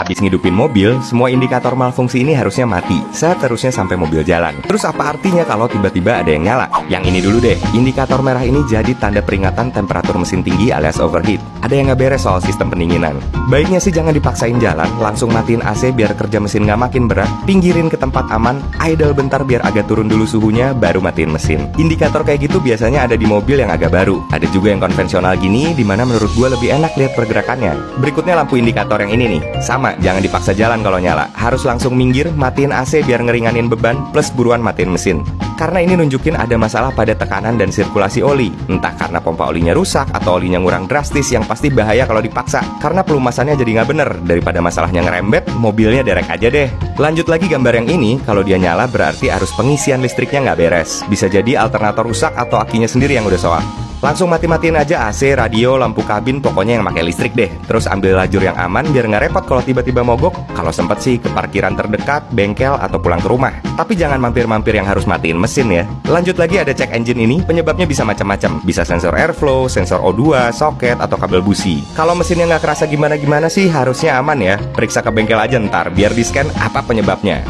Habis ngidupin mobil, semua indikator malfungsi ini harusnya mati, seterusnya sampai mobil jalan. Terus apa artinya kalau tiba-tiba ada yang nyala? Yang ini dulu deh, indikator merah ini jadi tanda peringatan temperatur mesin tinggi alias overheat. Ada yang nggak beres soal sistem pendinginan. Baiknya sih jangan dipaksain jalan, langsung matiin AC biar kerja mesin nggak makin berat, pinggirin ke tempat aman, idle bentar biar agak turun dulu suhunya, baru matiin mesin. Indikator kayak gitu biasanya ada di mobil yang agak baru. Ada juga yang konvensional gini, di mana menurut gue lebih enak lihat pergerakannya. Berikutnya lampu indikator yang ini nih. Sama, jangan dipaksa jalan kalau nyala. Harus langsung minggir, matiin AC biar ngeringanin beban, plus buruan matiin mesin. Karena ini nunjukin ada masalah pada tekanan dan sirkulasi oli. Entah karena pompa olinya rusak atau olinya ngurang drastis yang pasti bahaya kalau dipaksa. Karena pelumasannya jadi nggak bener. Daripada masalahnya ngerembet, mobilnya derek aja deh. Lanjut lagi gambar yang ini, kalau dia nyala berarti arus pengisian listriknya nggak beres. Bisa jadi alternator rusak atau akinya sendiri yang udah soal. Langsung mati-matiin aja AC, radio, lampu kabin, pokoknya yang pakai listrik deh. Terus ambil lajur yang aman biar nggak repot kalau tiba-tiba mogok. Kalau sempet sih ke parkiran terdekat, bengkel, atau pulang ke rumah. Tapi jangan mampir-mampir yang harus matiin mesin ya. Lanjut lagi ada cek engine ini, penyebabnya bisa macam-macam. Bisa sensor airflow, sensor O2, soket, atau kabel busi. Kalau mesinnya nggak kerasa gimana-gimana sih harusnya aman ya. Periksa ke bengkel aja ntar biar di scan apa penyebabnya.